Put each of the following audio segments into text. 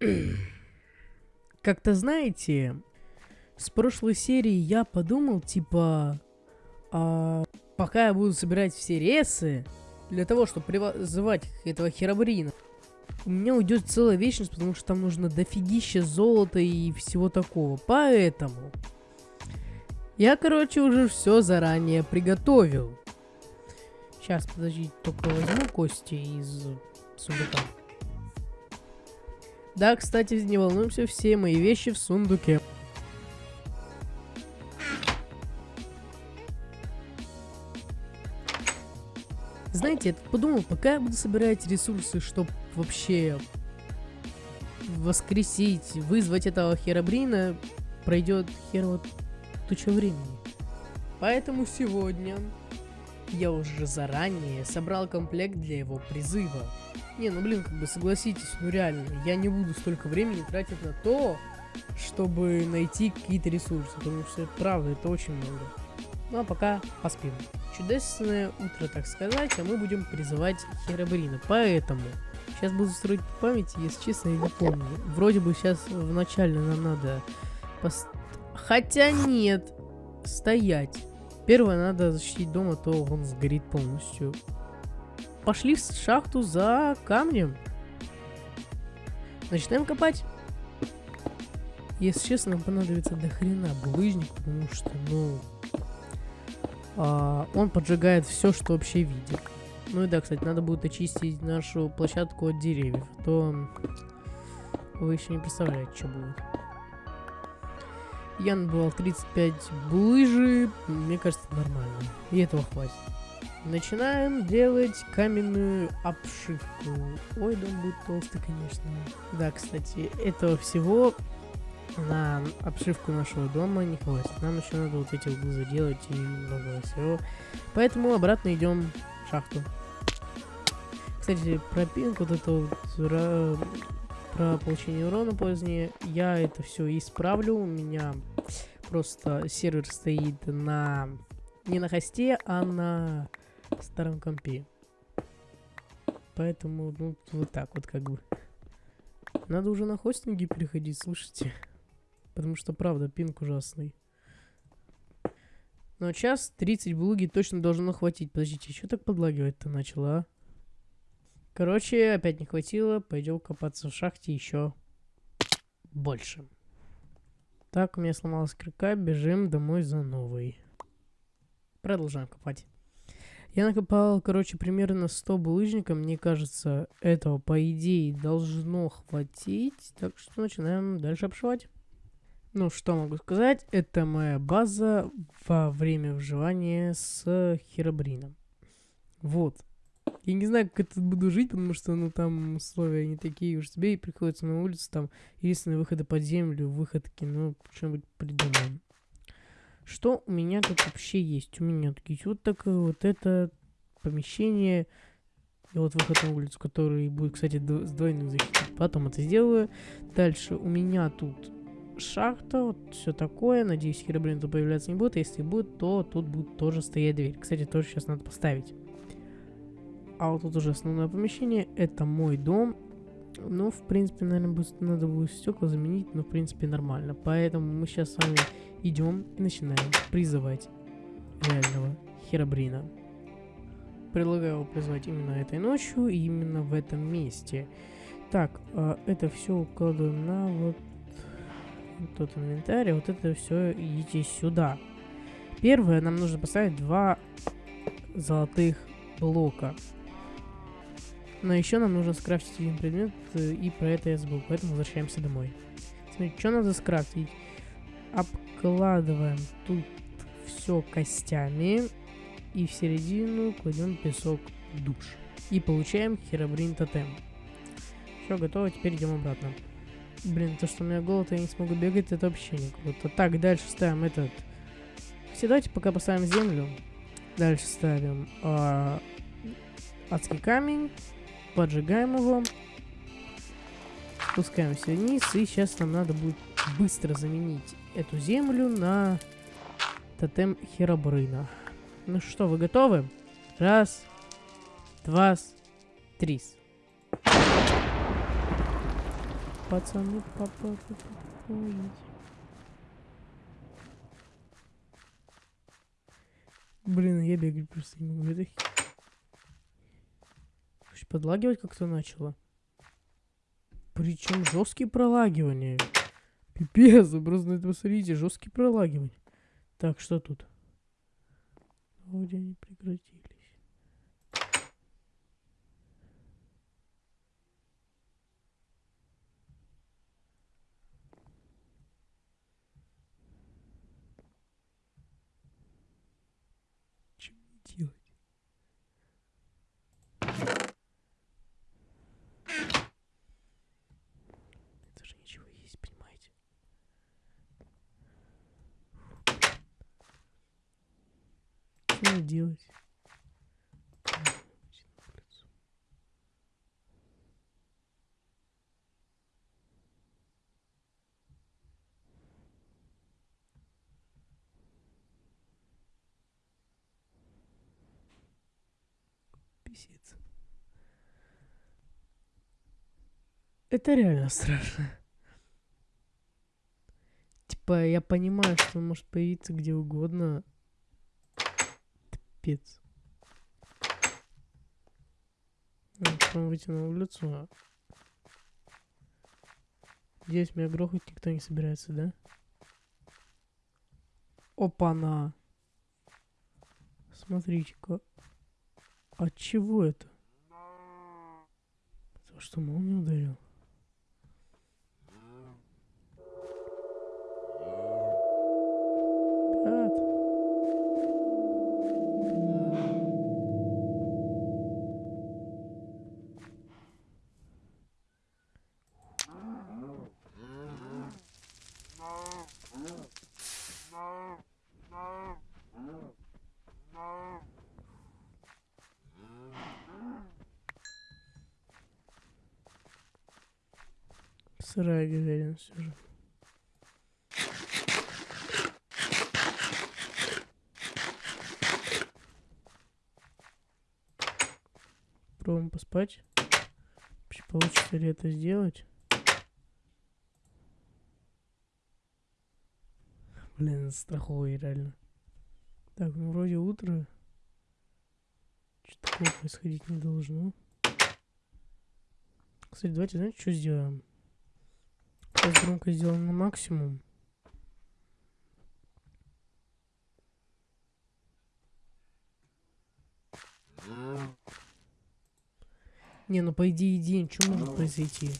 Как-то знаете, с прошлой серии я подумал, типа, а, пока я буду собирать все ресы, для того, чтобы призывать этого херобрина, у меня уйдет целая вечность, потому что там нужно дофигища золота и всего такого. Поэтому я, короче, уже все заранее приготовил. Сейчас, подожди, только возьму кости из сундука. Да, кстати, не волнуемся, все мои вещи в сундуке. Знаете, я подумал, пока я буду собирать ресурсы, чтобы вообще воскресить, вызвать этого херобрина, пройдет хер вот туча времени. Поэтому сегодня я уже заранее собрал комплект для его призыва. Не, ну блин, как бы согласитесь, ну реально, я не буду столько времени тратить на то, чтобы найти какие-то ресурсы, потому что правда, это очень много. Ну а пока поспим. Чудесное утро, так сказать, а мы будем призывать Херабрина. Поэтому сейчас буду строить память, если честно, я не помню. Вроде бы сейчас вначале нам надо... Пост... Хотя нет, стоять. Первое, надо защитить дом, а то он сгорит полностью. Пошли в шахту за камнем. Начинаем копать. Если честно, нам понадобится до хрена булыжник, потому что, ну, а, он поджигает все, что вообще видит. Ну и да, кстати, надо будет очистить нашу площадку от деревьев, а то вы еще не представляете, что будет. Я набывал 35 булыжи, мне кажется, нормально. И этого хватит. Начинаем делать каменную обшивку. Ой, дом будет толстый, конечно. Да, кстати, этого всего на обшивку нашего дома не хватит. Нам еще надо вот эти углы заделать и много всего. Поэтому обратно идем в шахту. Кстати, про пинг, вот это вот, про получение урона позднее, я это все исправлю. У меня просто сервер стоит на не на хосте, а на старом компе. Поэтому, ну, вот так вот как бы. Надо уже на хостинги переходить, слушайте. Потому что, правда, пинг ужасный. Но час 30 блуги точно должно хватить. Подождите, что так подлагивать-то начало, а? Короче, опять не хватило. Пойдем копаться в шахте еще больше. Так, у меня сломалась крюка. Бежим домой за новой. Продолжаем копать. Я накопал, короче, примерно 100 булыжника. Мне кажется, этого, по идее, должно хватить. Так что начинаем дальше обшивать. Ну, что могу сказать, это моя база во время выживания с Херобрином. Вот. Я не знаю, как это буду жить, потому что, ну, там условия не такие уж тебе, и приходится на улицу, там, единственные выходы под землю, выходки, ну, что-нибудь придумаем. Что у меня тут вообще есть? У меня тут есть вот такое вот это помещение, и вот выход на улицу, который будет, кстати, с двойным защитой. Потом это сделаю. Дальше у меня тут шахта, вот все такое. Надеюсь, херобрин тут появляться не будет. Если будет, то тут будет тоже стоять дверь. Кстати, тоже сейчас надо поставить. А вот тут уже основное помещение. Это мой дом. Ну, в принципе, наверное, будет, надо будет стекла заменить, но, в принципе, нормально. Поэтому мы сейчас с вами идем и начинаем призывать реального херобрина. Предлагаю его призвать именно этой ночью и именно в этом месте. Так, э, это все укладываем на вот тут инвентарь, вот это все идите сюда. Первое, нам нужно поставить два золотых блока. Но еще нам нужно скрафтить один предмет, э, и про это я забыл, поэтому возвращаемся домой. Смотрите, что надо скрафтить? Обкладываем тут все костями, и в середину кладем песок душ. И получаем херобрин тотем. Все, готово, теперь идем обратно. Блин, то, что у меня голод, я не смогу бегать, это вообще не круто. Так, дальше ставим этот... Все, давайте пока поставим землю. Дальше ставим э, адский камень. Поджигаем его. Спускаемся вниз. И сейчас нам надо будет быстро заменить эту землю на тотем Херобрына. Ну что, вы готовы? Раз, два, три. Пацаны, папа, помогите. Блин, я бегать просто не могу. Это... Подлагивать как-то начало. Причем жесткие пролагивания. Пипец, вы просто это посмотрите, жесткие пролагивания. Так, что тут? Вроде они прекратились. Что мне делать? Это же ничего есть, понимаете? Мне делать? Писец. Это реально страшно. Типа, я понимаю, что он может появиться где угодно. Пипец. Ну, Потом выйти на улицу. а Здесь меня грохать никто не собирается, да? Опа-на! Смотрите-ка. От чего это? Потому что молния ударил. Сырая говядина все же. Пробуем поспать. Вообще получится ли это сделать? Блин, страховый реально. Так, ну вроде утро. Что такого происходить не должно. Кстати, давайте, знаете, что сделаем? Сейчас громкость сделаем на максимум. Не, ну по идее день, что может произойти?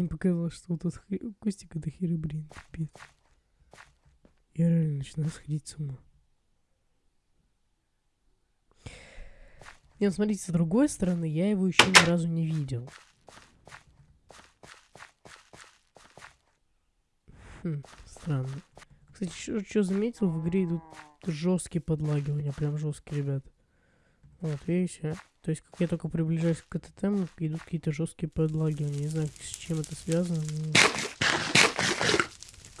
Мне показалось, что вот этот Костик это херобрин, пипец. Я реально начинаю сходить с ума. Не, ну смотрите, с другой стороны, я его еще ни разу не видел. Хм, странно. Кстати, что заметил, в игре идут жесткие подлагивания, прям жесткие, ребят. Вот, видите? То есть, как я только приближаюсь к теме, идут какие-то жесткие подлагивания. Не знаю, с чем это связано,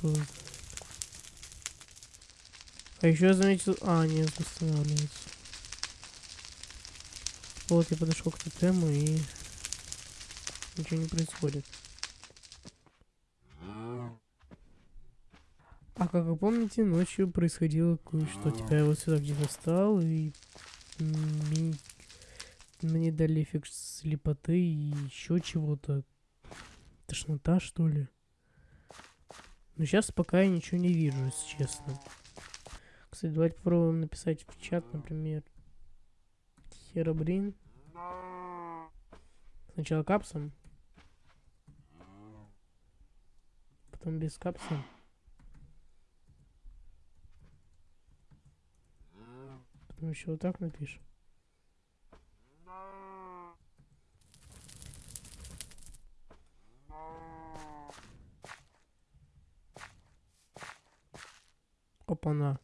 но... А еще я заметил... А, нет, восстанавливается. Вот, я подошел к тотему и... Ничего не происходит. А как вы помните, ночью происходило кое-что. Типа я вот сюда где-то встал и... Мне дали эффект слепоты и еще чего-то. Тошнота, что ли? Но сейчас пока я ничего не вижу, если честно. Кстати, давайте попробуем написать в чат, например. Херобрин. Сначала капсом. Потом без капса. Потом еще вот так напишем. Опа-на.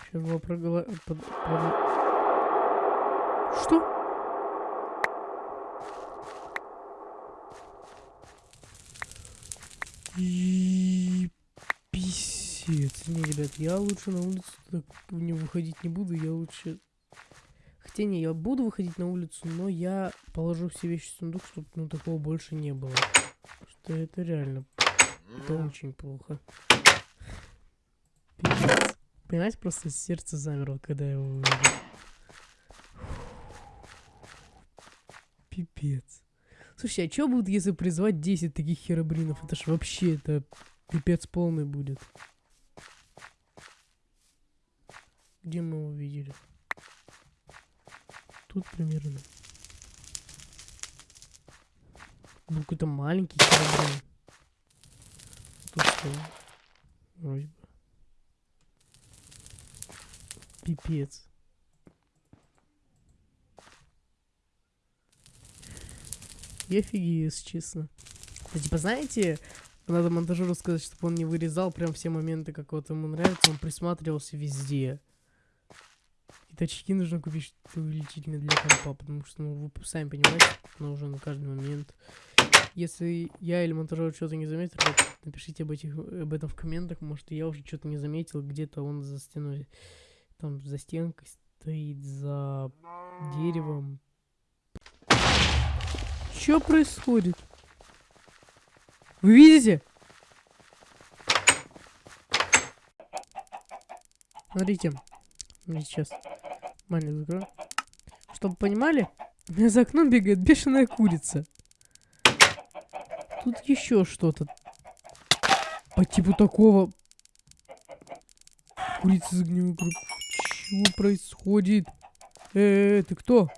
Сейчас было проголо... под- под- Что? И... Писец. Не, ребят, я лучше на улицу так не выходить не буду, я лучше... Хотя не, я буду выходить на улицу, но я положу все вещи в сундук, чтобы ну такого больше не было. Что это реально... Это очень плохо. Пипец. Понимаете, просто сердце замерло, когда я его увидел. Пипец. Слушай, а что будет, если призвать 10 таких херобринов? Это ж вообще, это пипец полный будет. Где мы его видели? Тут примерно. Был какой-то маленький. Тут что? Вроде бы. Пипец. Я офигею, если честно. Да, типа, знаете, надо монтажеру сказать, чтобы он не вырезал прям все моменты, как вот ему нравится, он присматривался везде. И очки нужно купить увеличительные для компа, потому что, ну, вы сами понимаете, нужно на каждый момент. Если я или монтажер что-то не заметил, напишите об, этих, об этом в комментах, может, я уже что-то не заметил, где-то он за стеной, там, за стенкой стоит, за деревом, что происходит? Вы видите? Смотрите. Мне сейчас маленький закрою. Чтобы понимали, у меня за окном бегает бешеная курица. Тут еще что-то. По типу такого. Курица с огневой Что происходит? Э, -э, э, ты кто?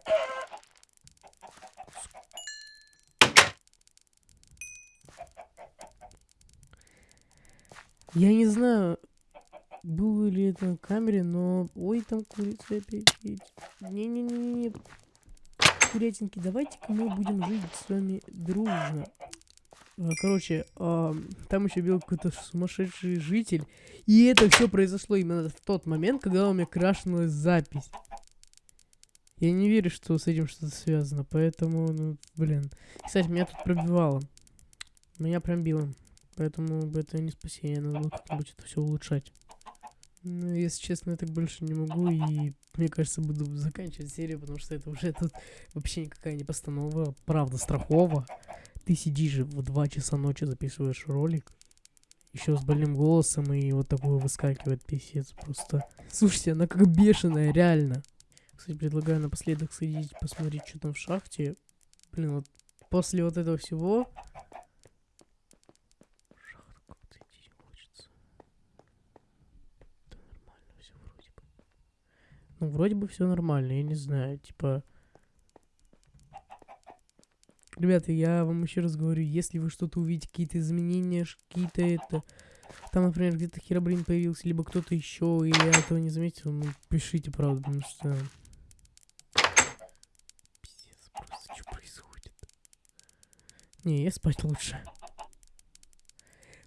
Я не знаю, было ли это на камере, но... Ой, там курица опять Не-не-не-не. Курятинки, давайте-ка мы будем жить с вами дружно. А, короче, а, там еще был какой-то сумасшедший житель. И это все произошло именно в тот момент, когда у меня крашнулась запись. Я не верю, что с этим что-то связано, поэтому, ну, блин. Кстати, меня тут пробивало. Меня пробило. Поэтому это не спасение, надо как-нибудь это все улучшать. Ну, если честно, я так больше не могу, и мне кажется, буду заканчивать серию, потому что это уже тут вообще никакая не постанова, правда, страхова. Ты сидишь в 2 часа ночи, записываешь ролик, еще с больным голосом, и вот такое выскакивает писец просто. Слушайте, она как бешеная, реально. Кстати, предлагаю напоследок сходить, посмотреть, что там в шахте. Блин, вот после вот этого всего Ну, вроде бы все нормально, я не знаю, типа... Ребята, я вам еще раз говорю, если вы что-то увидите, какие-то изменения, какие-то это... Там, например, где-то херобрин появился, либо кто-то еще, и я этого не заметил, ну, пишите, правда, потому что... Пиздец, просто что происходит? Не, я спать лучше.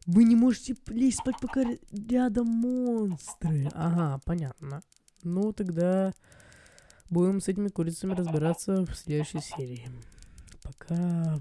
Вы не можете лезть спать, пока рядом монстры. Ага, понятно. Ну, тогда будем с этими курицами разбираться в следующей серии. Пока